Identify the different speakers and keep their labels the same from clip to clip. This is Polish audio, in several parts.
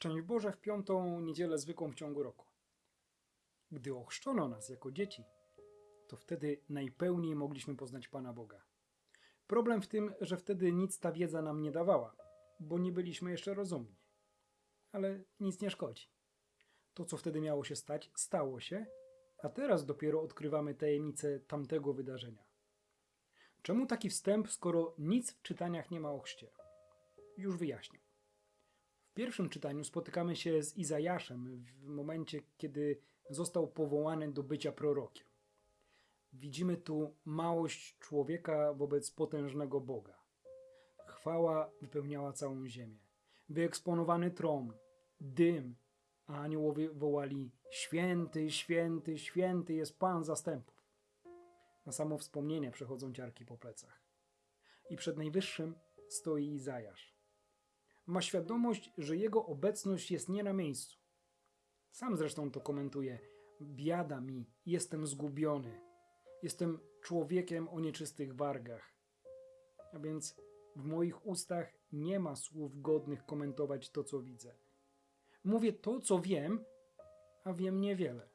Speaker 1: Szczęść Boże w piątą niedzielę zwykłą w ciągu roku. Gdy ochrzczono nas jako dzieci, to wtedy najpełniej mogliśmy poznać Pana Boga. Problem w tym, że wtedy nic ta wiedza nam nie dawała, bo nie byliśmy jeszcze rozumni. Ale nic nie szkodzi. To, co wtedy miało się stać, stało się, a teraz dopiero odkrywamy tajemnicę tamtego wydarzenia. Czemu taki wstęp, skoro nic w czytaniach nie ma o chrzcie? Już wyjaśnię. W pierwszym czytaniu spotykamy się z Izajaszem w momencie, kiedy został powołany do bycia prorokiem. Widzimy tu małość człowieka wobec potężnego Boga. Chwała wypełniała całą ziemię. Wyeksponowany tron, dym, a aniołowie wołali: Święty, święty, święty jest Pan zastępów. Na samo wspomnienie przechodzą ciarki po plecach. I przed Najwyższym stoi Izajasz ma świadomość, że jego obecność jest nie na miejscu. Sam zresztą to komentuje: Biada mi, jestem zgubiony. Jestem człowiekiem o nieczystych wargach. A więc w moich ustach nie ma słów godnych komentować to, co widzę. Mówię to, co wiem, a wiem niewiele.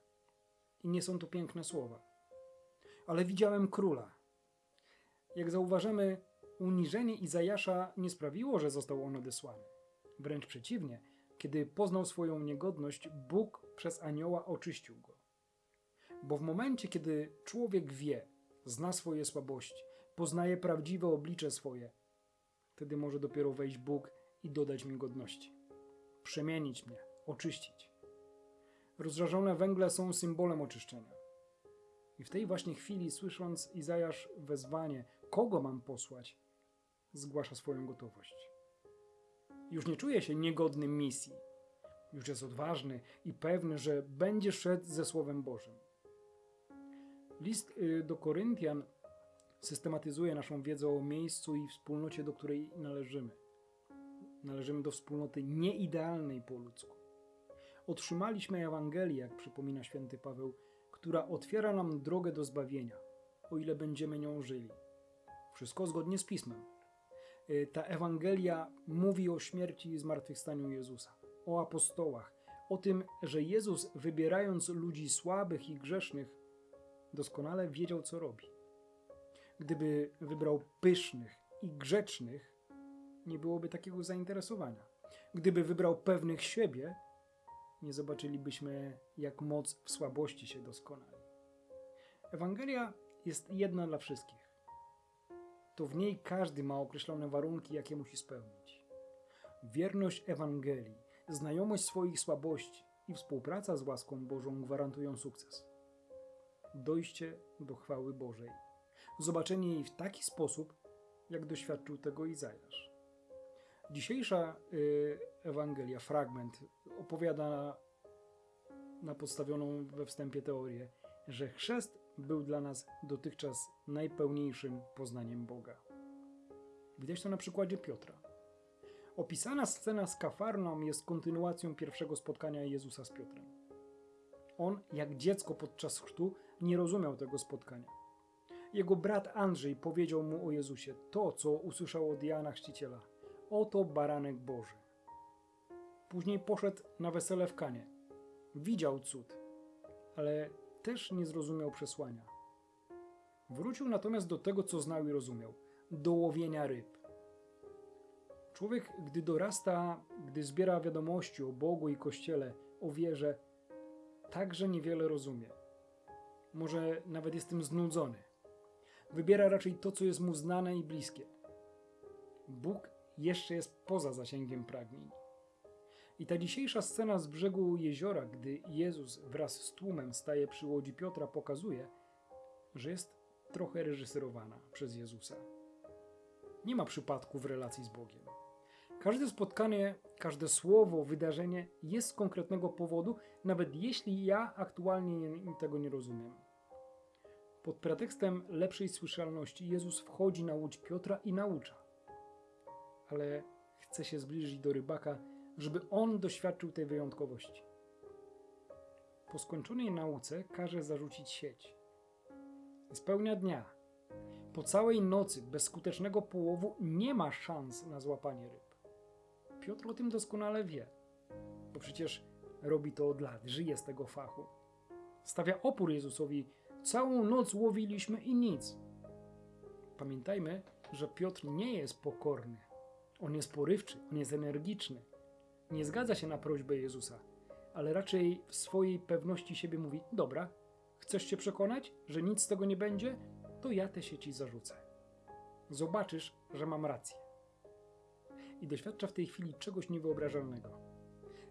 Speaker 1: I nie są to piękne słowa. Ale widziałem króla. Jak zauważymy, uniżenie Izajasza nie sprawiło, że został on odesłany. Wręcz przeciwnie, kiedy poznał swoją niegodność, Bóg przez anioła oczyścił go. Bo w momencie, kiedy człowiek wie, zna swoje słabości, poznaje prawdziwe oblicze swoje, wtedy może dopiero wejść Bóg i dodać mi godności. Przemienić mnie, oczyścić. Rozżarzone węgle są symbolem oczyszczenia. I w tej właśnie chwili, słysząc Izajasz wezwanie, kogo mam posłać, zgłasza swoją gotowość. Już nie czuje się niegodnym misji. Już jest odważny i pewny, że będzie szedł ze Słowem Bożym. List y, do Koryntian systematyzuje naszą wiedzę o miejscu i wspólnocie, do której należymy. Należymy do wspólnoty nieidealnej po ludzku. Otrzymaliśmy Ewangelię, jak przypomina święty Paweł, która otwiera nam drogę do zbawienia, o ile będziemy nią żyli. Wszystko zgodnie z Pismem. Y, ta Ewangelia mówi o śmierci i zmartwychwstaniu Jezusa, o apostołach, o tym, że Jezus, wybierając ludzi słabych i grzesznych, doskonale wiedział, co robi. Gdyby wybrał pysznych i grzecznych, nie byłoby takiego zainteresowania. Gdyby wybrał pewnych siebie, nie zobaczylibyśmy, jak moc w słabości się doskonali. Ewangelia jest jedna dla wszystkich. To w niej każdy ma określone warunki, jakie musi spełnić. Wierność Ewangelii, znajomość swoich słabości i współpraca z łaską Bożą gwarantują sukces. Dojście do chwały Bożej. Zobaczenie jej w taki sposób, jak doświadczył tego Izajasz. Dzisiejsza y, Ewangelia, fragment, opowiada na, na podstawioną we wstępie teorię, że chrzest był dla nas dotychczas najpełniejszym poznaniem Boga. Widać to na przykładzie Piotra. Opisana scena z Kafarnaum jest kontynuacją pierwszego spotkania Jezusa z Piotrem. On, jak dziecko podczas chrztu, nie rozumiał tego spotkania. Jego brat Andrzej powiedział mu o Jezusie to, co usłyszał od Jana Chrzciciela. Oto baranek Boży. Później poszedł na wesele w Kanie. Widział cud, ale też nie zrozumiał przesłania. Wrócił natomiast do tego, co znał i rozumiał do łowienia ryb. Człowiek, gdy dorasta, gdy zbiera wiadomości o Bogu i Kościele, o wierze, także niewiele rozumie. Może nawet jest tym znudzony. Wybiera raczej to, co jest mu znane i bliskie. Bóg jeszcze jest poza zasięgiem pragnień. I ta dzisiejsza scena z brzegu jeziora, gdy Jezus wraz z tłumem staje przy łodzi Piotra, pokazuje, że jest trochę reżyserowana przez Jezusa. Nie ma przypadku w relacji z Bogiem. Każde spotkanie, każde słowo, wydarzenie jest z konkretnego powodu, nawet jeśli ja aktualnie tego nie rozumiem. Pod pretekstem lepszej słyszalności Jezus wchodzi na łódź Piotra i naucza. Ale chce się zbliżyć do rybaka żeby on doświadczył tej wyjątkowości. Po skończonej nauce każe zarzucić sieć. Spełnia dnia. Po całej nocy bez skutecznego połowu nie ma szans na złapanie ryb. Piotr o tym doskonale wie. Bo przecież robi to od lat, żyje z tego fachu. Stawia opór Jezusowi. Całą noc łowiliśmy i nic. Pamiętajmy, że Piotr nie jest pokorny. On jest porywczy, on jest energiczny. Nie zgadza się na prośbę Jezusa, ale raczej w swojej pewności siebie mówi: Dobra, chcesz się przekonać, że nic z tego nie będzie? To ja te sieci zarzucę. Zobaczysz, że mam rację. I doświadcza w tej chwili czegoś niewyobrażalnego.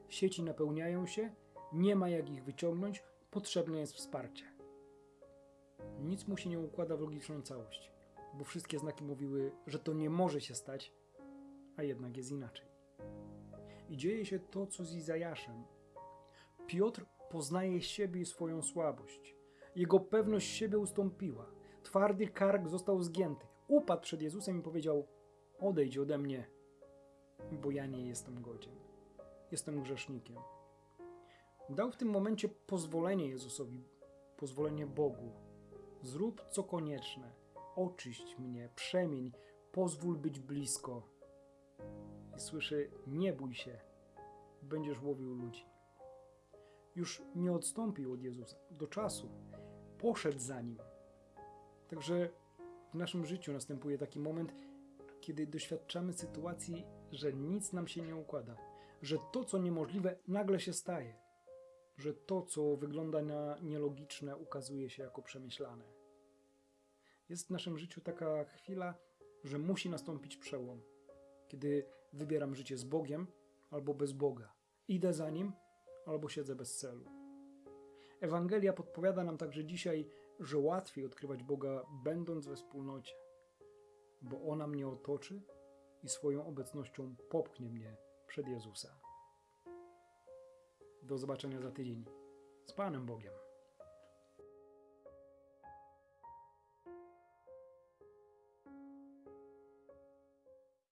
Speaker 1: Sieci napełniają się, nie ma jak ich wyciągnąć, potrzebne jest wsparcie. Nic mu się nie układa w logiczną całość, bo wszystkie znaki mówiły, że to nie może się stać, a jednak jest inaczej. I dzieje się to, co z Izajaszem. Piotr poznaje siebie i swoją słabość. Jego pewność siebie ustąpiła. Twardy kark został zgięty. Upadł przed Jezusem i powiedział: Odejdź ode mnie, bo ja nie jestem godzien. Jestem grzesznikiem. Dał w tym momencie pozwolenie Jezusowi, pozwolenie Bogu. Zrób co konieczne. Oczyść mnie, przemień, pozwól być blisko. I słyszy: Nie bój się, będziesz łowił ludzi. Już nie odstąpił od Jezusa do czasu, poszedł za nim. Także w naszym życiu następuje taki moment, kiedy doświadczamy sytuacji, że nic nam się nie układa, że to, co niemożliwe, nagle się staje, że to, co wygląda na nielogiczne, ukazuje się jako przemyślane. Jest w naszym życiu taka chwila, że musi nastąpić przełom, kiedy wybieram życie z Bogiem albo bez Boga. Idę za Nim albo siedzę bez celu. Ewangelia podpowiada nam także dzisiaj, że łatwiej odkrywać Boga będąc we wspólnocie, bo ona mnie otoczy i swoją obecnością popchnie mnie przed Jezusa. Do zobaczenia za tydzień. Z Panem Bogiem.